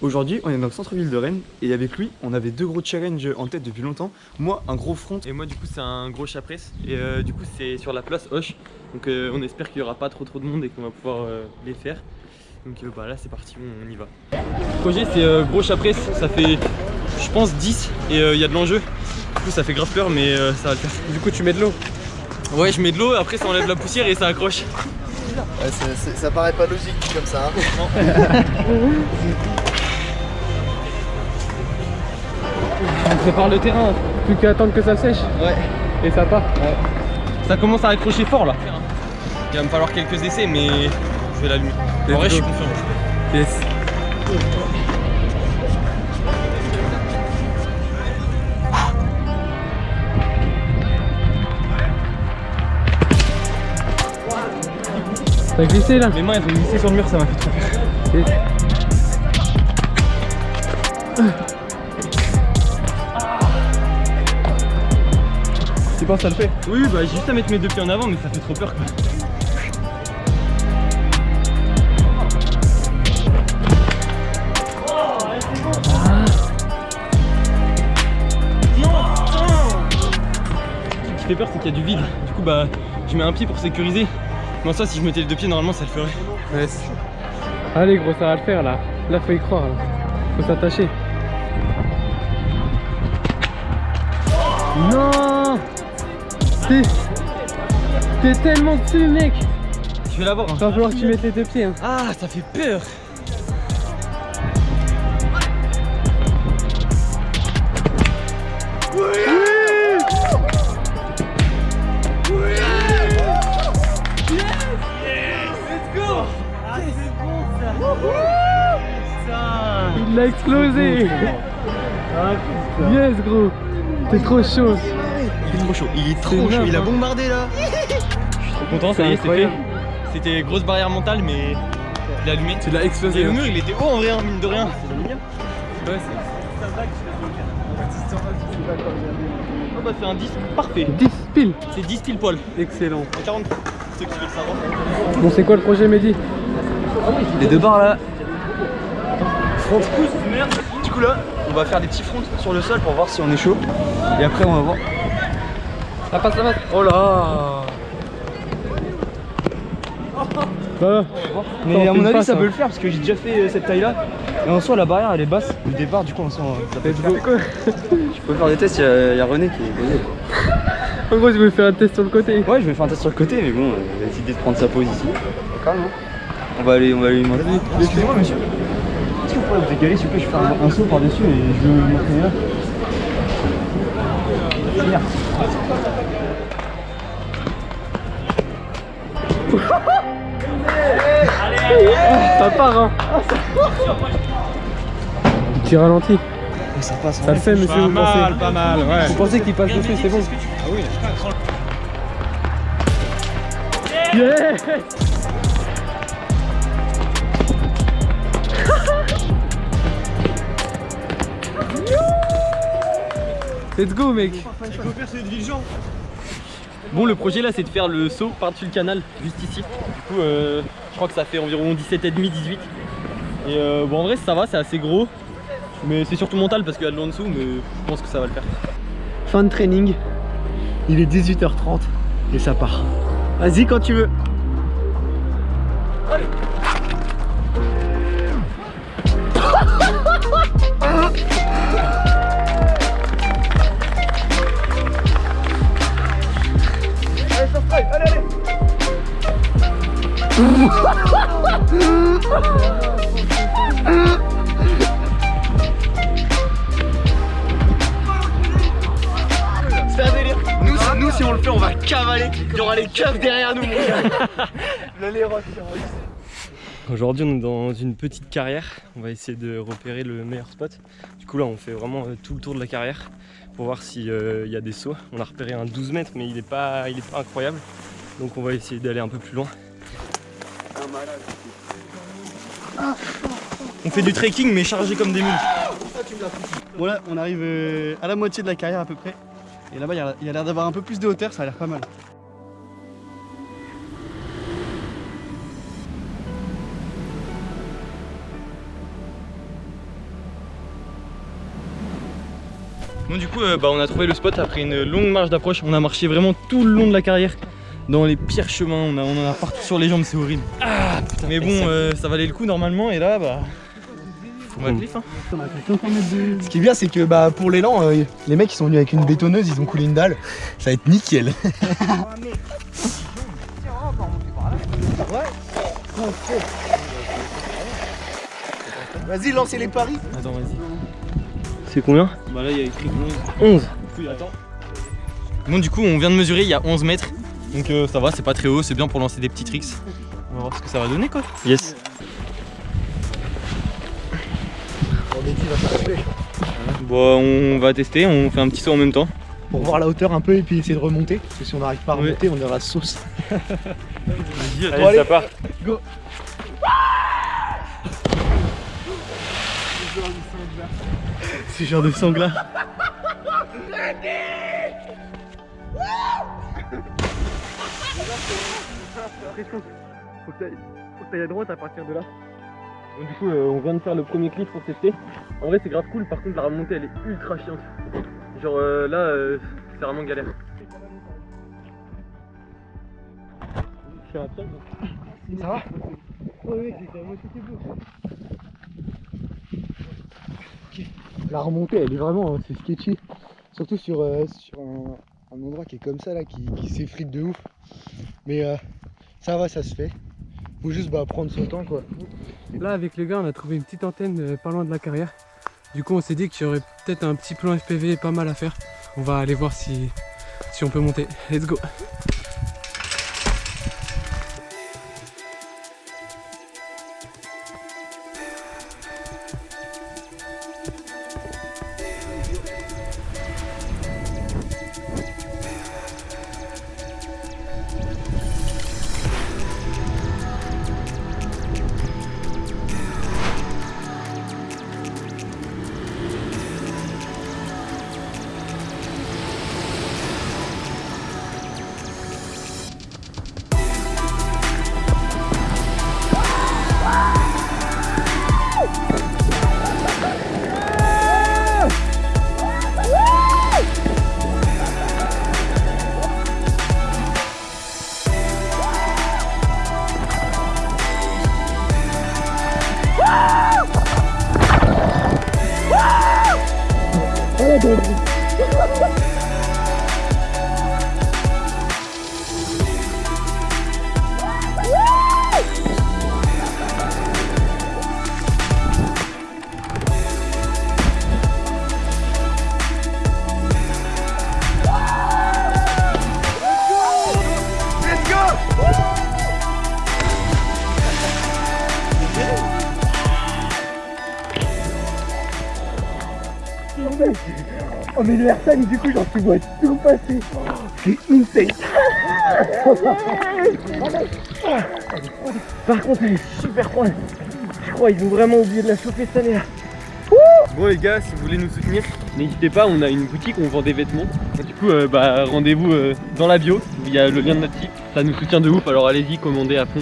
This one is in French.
Aujourd'hui, on est dans le centre-ville de Rennes et avec lui, on avait deux gros challenges en tête depuis longtemps. Moi, un gros front. Et moi du coup c'est un gros chapresse. Et euh, du coup c'est sur la place Hoche. Donc euh, on espère qu'il n'y aura pas trop trop de monde et qu'on va pouvoir euh, les faire. Donc euh, bah là c'est parti on, y va. Le projet c'est euh, gros chapresse. Ça fait je pense 10 et euh, il y a de l'enjeu. Du coup ça fait grave peur mais euh, ça va le faire. Du coup, tu mets de l'eau. Ouais je mets de l'eau après ça enlève la poussière et ça accroche Ouais, ça paraît pas logique comme ça. hein. On prépare le terrain. Plus qu'à attendre que ça sèche. Ouais. Et ça part. ça commence à accrocher fort là il va me falloir quelques essais mais je vais l'allumer en vrai je suis confiant Yes. T'as glissé là mes mains elles ont glissé sur le mur ça m'a fait trop peur. Tu penses que ça le fait? Oui, bah j'ai juste à mettre mes deux pieds en avant, mais ça fait trop peur quoi. Ce qui fait peur, c'est qu'il y a du vide. Du coup, bah je mets un pied pour sécuriser. Moi, ça, si je mettais les deux pieds, normalement, ça le ferait. Yes. Allez gros, ça va le faire là. Là, faut y croire. là. Faut s'attacher. Non T'es... T'es tellement dessus mec Je vais l'avoir. hein. Va falloir que tu mettes les deux pieds hein. Ah, ça fait peur. Il l'a explosé Yes gros T'es trop chaud Il est trop chaud, il est trop chaud, il a hein. bombardé là Trop content, ça y est, c'est fait. incroyable. C'était grosse barrière mentale, mais il a allumé. Tu l'as Et explosé le hein. mur, il était haut en vrai, hein, mine de rien. Ouais, c'est- Oh bah c'est un 10 parfait. 10 piles C'est 10 pile poil. Excellent En 40 ceux qui veulent savoir. Bon c'est quoi le projet Mehdi? Les deux barres là. Du coup là, on va faire des petits fronts sur le sol pour voir si on est chaud. Et après, on va voir. La passe, la passe Oh là Bah, Mais à on mon avis, ça peut hein. le faire parce que j'ai déjà fait euh, cette taille là. Et en soi, la barrière elle est basse. Du départ, du coup, en soi, ça peut le faire. go Je peux faire des tests, il y, a- y a René qui est. En gros je vais faire un test sur le côté Ouais, je vais faire un test sur le côté, mais bon, il va décider de prendre sa pause ici. Calme, hein. On va aller, on va aller lui demander. Excusez-moi, monsieur. Que vous décaler, s'il vous plaît Je vais faire un, un saut par-dessus et je vais vous montrer là. Merci. Ça part hein Petit ralenti ça passe. Ça le fait monsieur vous pensez pas mal, ouais. Vous pensez qu'il passe dessus c'est bon Yes Let's go mec Bon, le projet là, c'est de faire le saut par-dessus le canal, juste ici. Du coup, euh, je crois que ça fait environ 17,5, 18. Et euh, bon, en vrai, ça va, c'est assez gros. Mais c'est surtout mental parce qu'il y a de l'eau en dessous, mais je pense que ça va le faire. Fin de training. Il est 18h30 et ça part. Vas-y quand tu veux. C'est un délire. Nous, si- nous, si on le fait, on va cavaler. Il y aura les keufs derrière nous, mon gars. Aujourd'hui, on est dans une petite carrière. On va essayer de repérer le meilleur spot. Du coup, là, on fait vraiment euh, tout le tour de la carrière pour voir s'il y a des sauts. On a repéré un 12 mètres, mais il n'est pas, il est pas incroyable. Donc, on va essayer d'aller un peu plus loin. On fait du trekking mais chargé comme des mules. Voilà, on arrive euh, à la moitié de la carrière à peu près. Et là-bas, il y a l'air d'avoir un peu plus de hauteur, ça a l'air pas mal. Bon, du coup, euh, bah, on a trouvé le spot après une longue marche d'approche. On a marché vraiment tout le long de la carrière. Dans les pires chemins, on, a, on en a partout sur les jambes, c'est horrible. Ah putain. Mais bon, euh, ça valait le coup normalement et là bah. Faut mettre les fins. Ce qui est bien, c'est que bah, pour l'élan, euh, les mecs ils sont venus avec une bétonneuse, ils ont coulé une dalle. Ça va être nickel. Vas-y, lancez les paris. Attends, vas-y. C'est combien Bah là il y a écrit 11.11. attends. Bon du coup on vient de mesurer, il y a 11 mètres. Donc euh, ça va, c'est pas très haut, c'est bien pour lancer des petits tricks. On va voir ce que ça va donner quoi. Yes. Bon, on va tester, on fait un petit saut en même temps. Pour voir la hauteur un peu et puis essayer de remonter. Parce que si on n'arrive pas à Ouais. remonter, on ira sauce. Vas-y, Allez, allez. ça part. C'est genre de sangla. Faut que t'ailles à droite à partir de là. Donc, du coup, euh, on vient de faire le premier clip pour tester. En vrai, c'est grave cool. Par contre, la remontée, elle est ultra chiante. Genre euh, là, euh, c'est vraiment galère. Je fais un pied, quoi. Ça va oui. La remontée, elle est vraiment, euh, c'est sketchy. Surtout sur, euh, sur un, un endroit qui est comme ça, là, qui, qui s'effrite de ouf. Mais euh, ça va, ça se fait. Faut juste bah, prendre son temps, quoi. Là, avec les gars, on a trouvé une petite antenne euh, pas loin de la carrière. Du coup, on s'est dit qu'il y aurait peut-être un petit plan FPV pas mal à faire. On va aller voir si, si on peut monter. Let's go Waduh. Oh mais le airtime du coup genre tu vois tout passer C'est insane Par contre elle est super froide Je crois ils ont vraiment oublié de la chauffer cette année là Bon les gars, si vous voulez nous soutenir, n'hésitez pas, on a une boutique où on vend des vêtements. Du coup, euh, bah, rendez-vous euh, dans la bio, il y a le lien de notre site. Ça nous soutient de ouf, alors allez-y, commandez à fond.